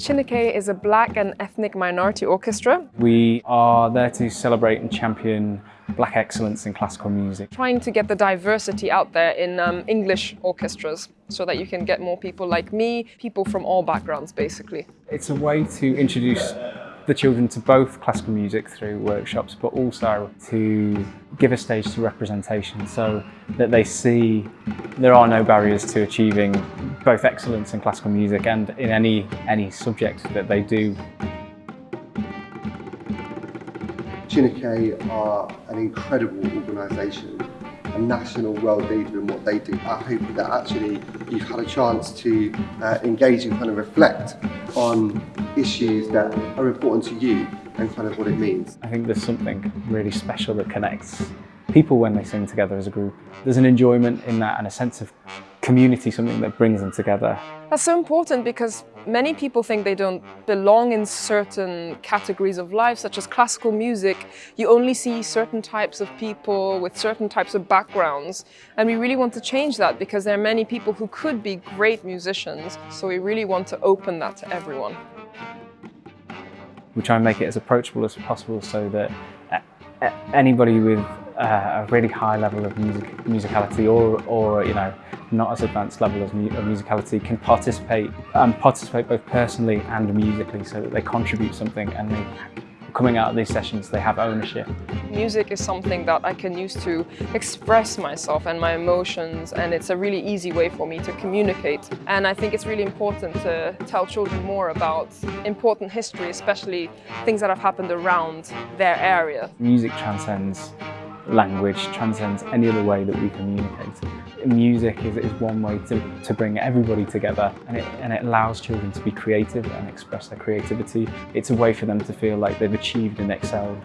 Chineke is a black and ethnic minority orchestra. We are there to celebrate and champion black excellence in classical music. Trying to get the diversity out there in um, English orchestras so that you can get more people like me, people from all backgrounds basically. It's a way to introduce the children to both classical music through workshops but also to give a stage to representation so that they see there are no barriers to achieving both excellence in classical music and in any any subject that they do. Chineke are an incredible organisation, a national world leader in what they do. I hope that actually you've had a chance to uh, engage and kind of reflect on issues that are important to you and kind of what it means. I think there's something really special that connects people when they sing together as a group. There's an enjoyment in that and a sense of community, something that brings them together. That's so important because many people think they don't belong in certain categories of life, such as classical music. You only see certain types of people with certain types of backgrounds. And we really want to change that because there are many people who could be great musicians. So we really want to open that to everyone. We try and make it as approachable as possible so that anybody with uh, a really high level of music, musicality or, or you know, not as advanced level of, mu of musicality can participate and participate both personally and musically so that they contribute something and they coming out of these sessions they have ownership. Music is something that I can use to express myself and my emotions and it's a really easy way for me to communicate and I think it's really important to tell children more about important history especially things that have happened around their area. Music transcends language transcends any other way that we communicate. Music is, is one way to, to bring everybody together and it, and it allows children to be creative and express their creativity. It's a way for them to feel like they've achieved and excelled.